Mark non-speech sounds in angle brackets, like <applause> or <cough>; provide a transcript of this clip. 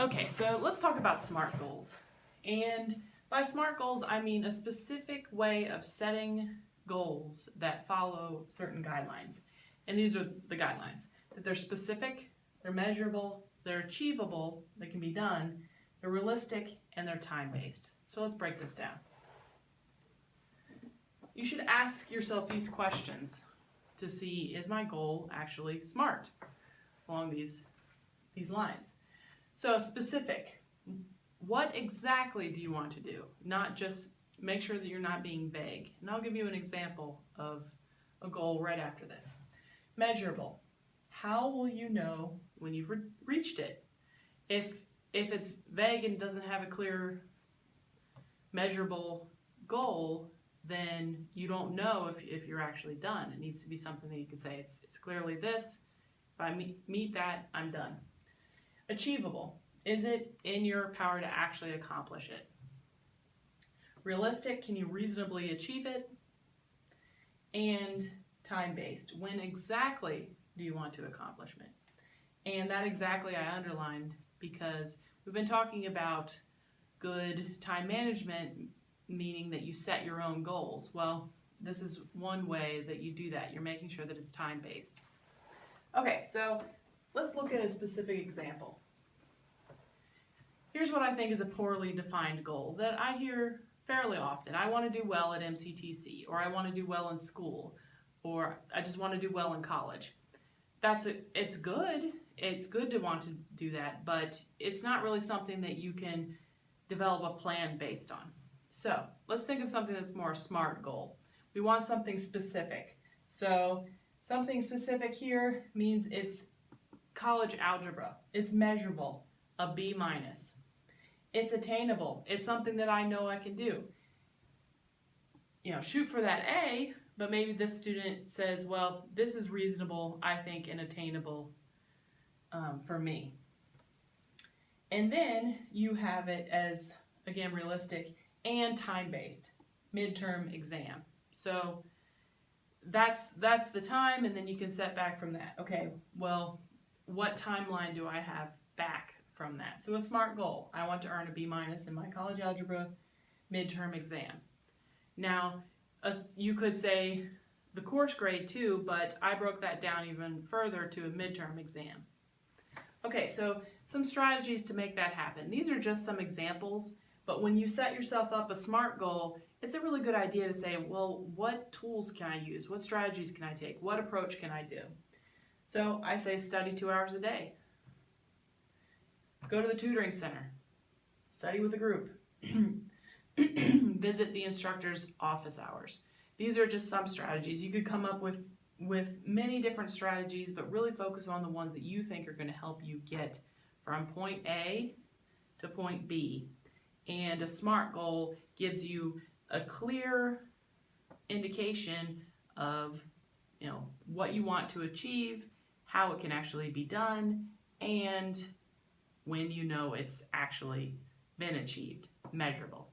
Okay, so let's talk about SMART goals. And by SMART goals, I mean a specific way of setting goals that follow certain guidelines. And these are the guidelines that they're specific, they're measurable, they're achievable, they can be done, they're realistic, and they're time based. So let's break this down. You should ask yourself these questions to see is my goal actually SMART along these, these lines. So specific, what exactly do you want to do? Not just make sure that you're not being vague. And I'll give you an example of a goal right after this. Measurable. How will you know when you've re reached it? If if it's vague and doesn't have a clear measurable goal, then you don't know if, if you're actually done. It needs to be something that you can say, it's, it's clearly this. If I meet, meet that, I'm done. Achievable. Is it in your power to actually accomplish it? Realistic, can you reasonably achieve it? And time-based, when exactly do you want to accomplish it? And that exactly I underlined because we've been talking about good time management, meaning that you set your own goals. Well, this is one way that you do that. You're making sure that it's time-based. Okay, so let's look at a specific example. Here's what I think is a poorly defined goal that I hear fairly often. I want to do well at MCTC, or I want to do well in school, or I just want to do well in college. That's a, it's good. It's good to want to do that, but it's not really something that you can develop a plan based on. So let's think of something that's more a SMART goal. We want something specific. So something specific here means it's college algebra. It's measurable, a B minus. It's attainable. It's something that I know I can do. You know, shoot for that A, but maybe this student says, well, this is reasonable, I think, and attainable um, for me. And then you have it as, again, realistic and time-based, midterm exam. So that's, that's the time, and then you can set back from that. Okay, well, what timeline do I have back from that. So a SMART goal, I want to earn a B minus in my college algebra midterm exam. Now, you could say the course grade too, but I broke that down even further to a midterm exam. Okay, so some strategies to make that happen. These are just some examples, but when you set yourself up a SMART goal, it's a really good idea to say, well, what tools can I use? What strategies can I take? What approach can I do? So I say study two hours a day. Go to the tutoring center. Study with a group. <clears throat> Visit the instructor's office hours. These are just some strategies. You could come up with, with many different strategies, but really focus on the ones that you think are going to help you get from point A to point B. And a SMART goal gives you a clear indication of you know what you want to achieve, how it can actually be done, and when you know it's actually been achieved, measurable.